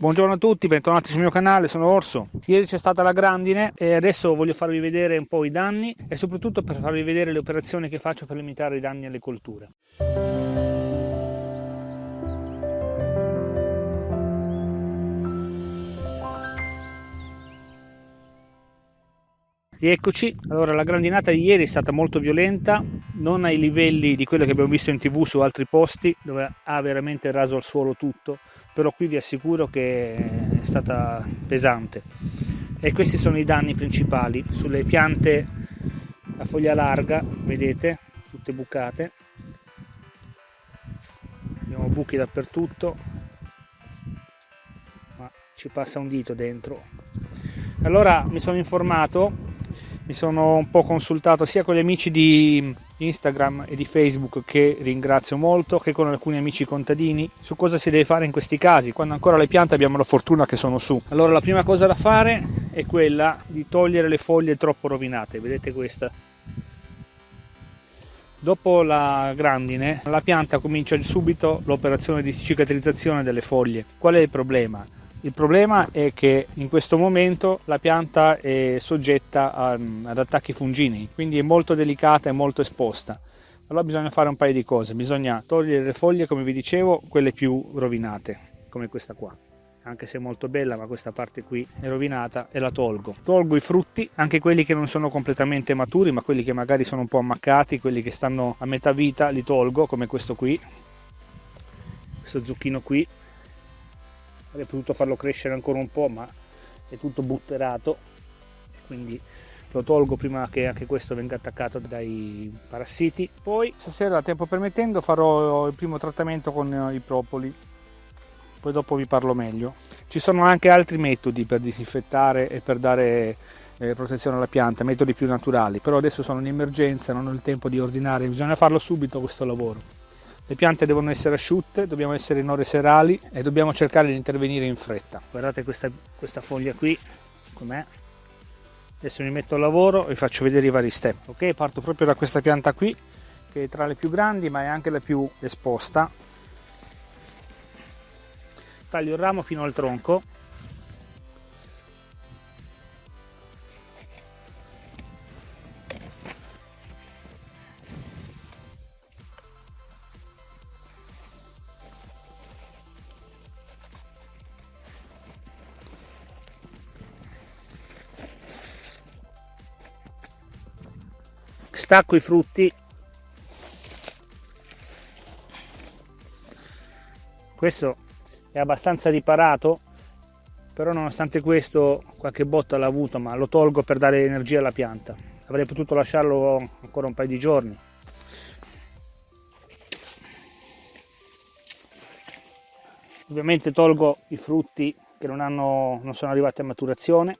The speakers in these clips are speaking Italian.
Buongiorno a tutti, bentornati sul mio canale, sono Orso. Ieri c'è stata la grandine e adesso voglio farvi vedere un po' i danni e soprattutto per farvi vedere le operazioni che faccio per limitare i danni alle colture. Rieccoci, allora la grandinata di ieri è stata molto violenta, non ai livelli di quello che abbiamo visto in tv su altri posti dove ha veramente raso al suolo tutto, però qui vi assicuro che è stata pesante. E questi sono i danni principali sulle piante a foglia larga, vedete, tutte bucate. Abbiamo buchi dappertutto, ma ci passa un dito dentro. Allora mi sono informato mi sono un po' consultato sia con gli amici di Instagram e di Facebook che ringrazio molto che con alcuni amici contadini su cosa si deve fare in questi casi quando ancora le piante abbiamo la fortuna che sono su allora la prima cosa da fare è quella di togliere le foglie troppo rovinate vedete questa Dopo la grandine la pianta comincia subito l'operazione di cicatrizzazione delle foglie. Qual è il problema? Il problema è che in questo momento la pianta è soggetta a, ad attacchi fungini, quindi è molto delicata e molto esposta. Allora bisogna fare un paio di cose, bisogna togliere le foglie, come vi dicevo, quelle più rovinate, come questa qua. Anche se è molto bella, ma questa parte qui è rovinata e la tolgo. Tolgo i frutti, anche quelli che non sono completamente maturi, ma quelli che magari sono un po' ammaccati, quelli che stanno a metà vita, li tolgo, come questo qui. Questo zucchino qui avrei potuto farlo crescere ancora un po' ma è tutto butterato. Quindi lo tolgo prima che anche questo venga attaccato dai parassiti. Poi stasera tempo permettendo farò il primo trattamento con i propoli. Poi dopo vi parlo meglio. Ci sono anche altri metodi per disinfettare e per dare eh, protezione alla pianta metodi più naturali. Però adesso sono in emergenza non ho il tempo di ordinare. Bisogna farlo subito questo lavoro le piante devono essere asciutte, dobbiamo essere in ore serali e dobbiamo cercare di intervenire in fretta. Guardate questa, questa foglia qui, com'è. Adesso mi metto al lavoro e vi faccio vedere i vari step. Ok, parto proprio da questa pianta qui, che è tra le più grandi ma è anche la più esposta. Taglio il ramo fino al tronco stacco i frutti. Questo è abbastanza riparato però nonostante questo qualche botta l'ha avuto ma lo tolgo per dare energia alla pianta. Avrei potuto lasciarlo ancora un paio di giorni. Ovviamente tolgo i frutti che non, hanno, non sono arrivati a maturazione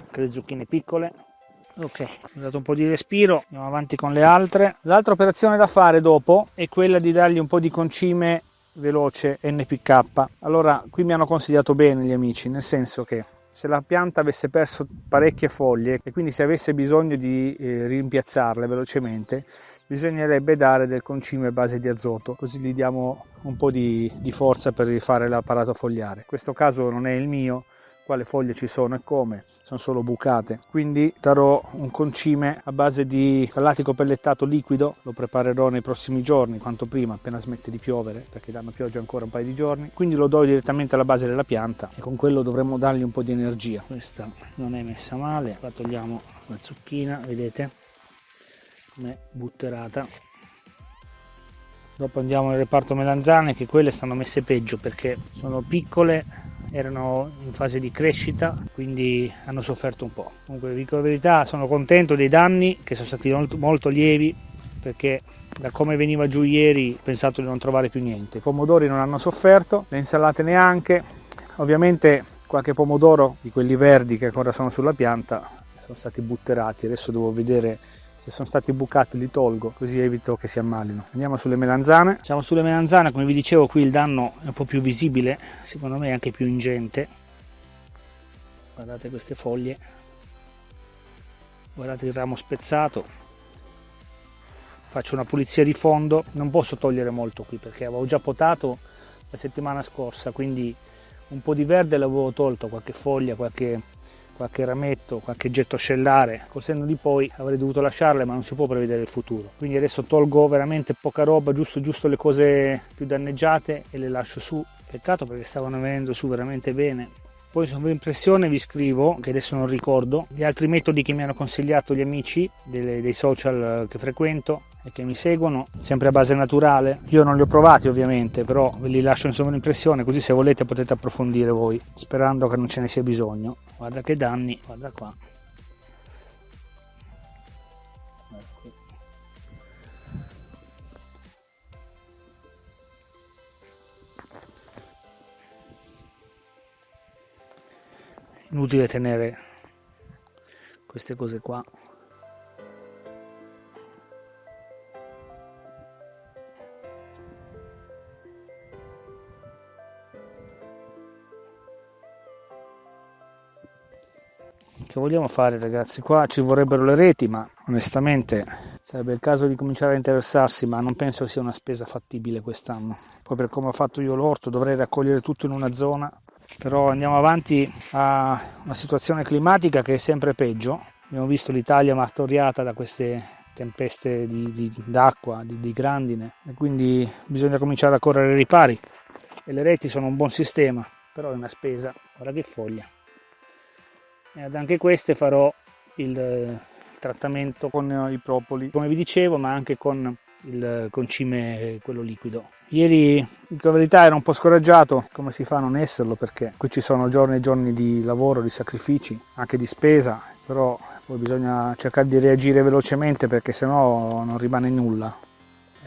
anche le zucchine piccole ok ho dato un po' di respiro andiamo avanti con le altre. L'altra operazione da fare dopo è quella di dargli un po' di concime veloce npk allora qui mi hanno consigliato bene gli amici nel senso che se la pianta avesse perso parecchie foglie e quindi se avesse bisogno di eh, rimpiazzarle velocemente bisognerebbe dare del concime a base di azoto così gli diamo un po' di, di forza per rifare l'apparato fogliare. In questo caso non è il mio quale foglie ci sono e come, sono solo bucate. Quindi darò un concime a base di latico pellettato liquido, lo preparerò nei prossimi giorni, quanto prima, appena smette di piovere, perché danno pioggia ancora un paio di giorni. Quindi lo do direttamente alla base della pianta e con quello dovremo dargli un po' di energia. Questa non è messa male, la togliamo la zucchina, vedete? Com'è butterata. Dopo andiamo nel reparto melanzane, che quelle stanno messe peggio perché sono piccole erano in fase di crescita quindi hanno sofferto un po' comunque vi dico la verità sono contento dei danni che sono stati molto, molto lievi perché da come veniva giù ieri ho pensato di non trovare più niente. I pomodori non hanno sofferto le insalate neanche. Ovviamente qualche pomodoro di quelli verdi che ancora sono sulla pianta sono stati butterati. Adesso devo vedere se sono stati bucati li tolgo così evito che si ammalino. Andiamo sulle melanzane. Siamo sulle melanzane come vi dicevo qui il danno è un po' più visibile secondo me anche più ingente. Guardate queste foglie. Guardate il ramo spezzato. Faccio una pulizia di fondo. Non posso togliere molto qui perché avevo già potato la settimana scorsa quindi un po' di verde l'avevo tolto, qualche foglia, qualche, qualche rametto, qualche getto scellare, col di poi avrei dovuto lasciarle ma non si può prevedere il futuro. Quindi adesso tolgo veramente poca roba, giusto, giusto le cose più danneggiate e le lascio su. Peccato perché stavano venendo su veramente bene. Poi sovraimpressione vi scrivo, che adesso non ricordo, gli altri metodi che mi hanno consigliato gli amici dei social che frequento e che mi seguono, sempre a base naturale. Io non li ho provati ovviamente, però ve li lascio in sovraimpressione così se volete potete approfondire voi, sperando che non ce ne sia bisogno. Guarda che danni, guarda qua. inutile tenere queste cose qua che vogliamo fare ragazzi? Qua ci vorrebbero le reti ma onestamente sarebbe il caso di cominciare a interessarsi ma non penso sia una spesa fattibile quest'anno. Poi per come ho fatto io l'orto dovrei raccogliere tutto in una zona. Però andiamo avanti a una situazione climatica che è sempre peggio. Abbiamo visto l'Italia martoriata da queste tempeste di, di, d'acqua, di, di grandine. E quindi bisogna cominciare a correre ai ripari. E le reti sono un buon sistema, però è una spesa, guarda che foglia. Ad anche queste farò il, il trattamento con i propoli, come vi dicevo, ma anche con il concime quello liquido. Ieri in verità ero un po' scoraggiato, come si fa a non esserlo perché qui ci sono giorni e giorni di lavoro, di sacrifici, anche di spesa, però poi bisogna cercare di reagire velocemente perché sennò non rimane nulla.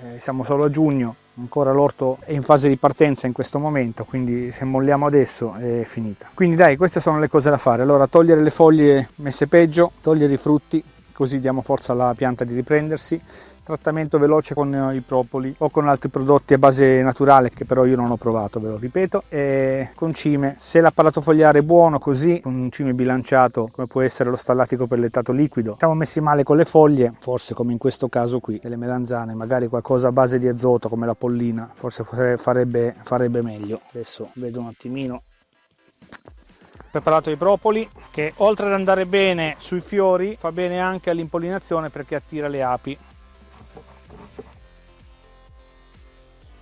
Eh, siamo solo a giugno, ancora l'orto è in fase di partenza in questo momento, quindi se molliamo adesso è finita. Quindi dai, queste sono le cose da fare. Allora, togliere le foglie messe peggio, togliere i frutti, così diamo forza alla pianta di riprendersi, trattamento veloce con eh, i propoli o con altri prodotti a base naturale che però io non ho provato, ve lo ripeto, e concime. Se l'apparato fogliare è buono così, un concime bilanciato come può essere lo stallatico pellettato liquido, siamo messi male con le foglie, forse come in questo caso qui, delle melanzane, magari qualcosa a base di azoto come la pollina, forse farebbe, farebbe meglio. Adesso vedo un attimino preparato i propoli che oltre ad andare bene sui fiori fa bene anche all'impollinazione perché attira le api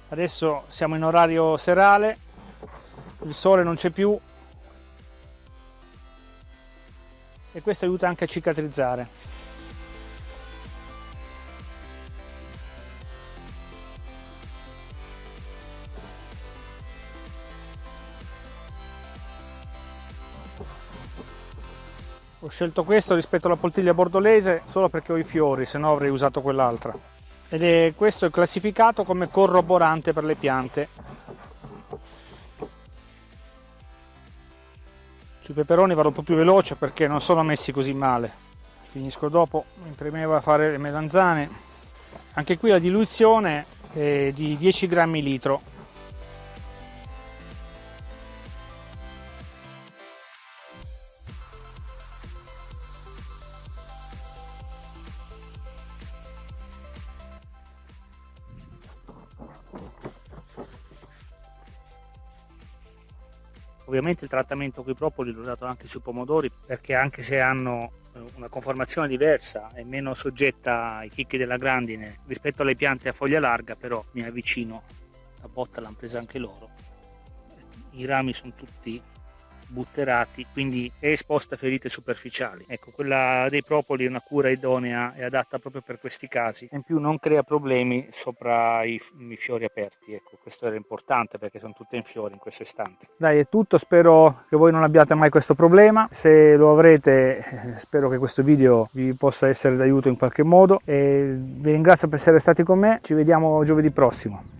adesso siamo in orario serale. Il sole non c'è più. E questo aiuta anche a cicatrizzare. Ho scelto questo rispetto alla poltiglia bordolese solo perché ho i fiori se no avrei usato quell'altra ed è questo è classificato come corroborante per le piante. Sui peperoni vado un po' più veloce perché non sono messi così male. Finisco dopo mi premeva fare le melanzane. Anche qui la diluizione è di 10 grammi litro Ovviamente il trattamento con i propoli l'ho dato anche sui pomodori perché anche se hanno eh, una conformazione diversa e meno soggetta ai chicchi della grandine rispetto alle piante a foglia larga, però mi avvicino, la botta l'hanno presa anche loro. I rami sono tutti butterati, quindi è esposta a ferite superficiali. Ecco, quella dei propoli è una cura idonea e adatta proprio per questi casi. In più non crea problemi sopra i, i fiori aperti, ecco, questo era importante perché sono tutte in fiori in questo istante. Dai, è tutto, spero che voi non abbiate mai questo problema. Se lo avrete, eh, spero che questo video vi possa essere d'aiuto in qualche modo e vi ringrazio per essere stati con me. Ci vediamo giovedì prossimo.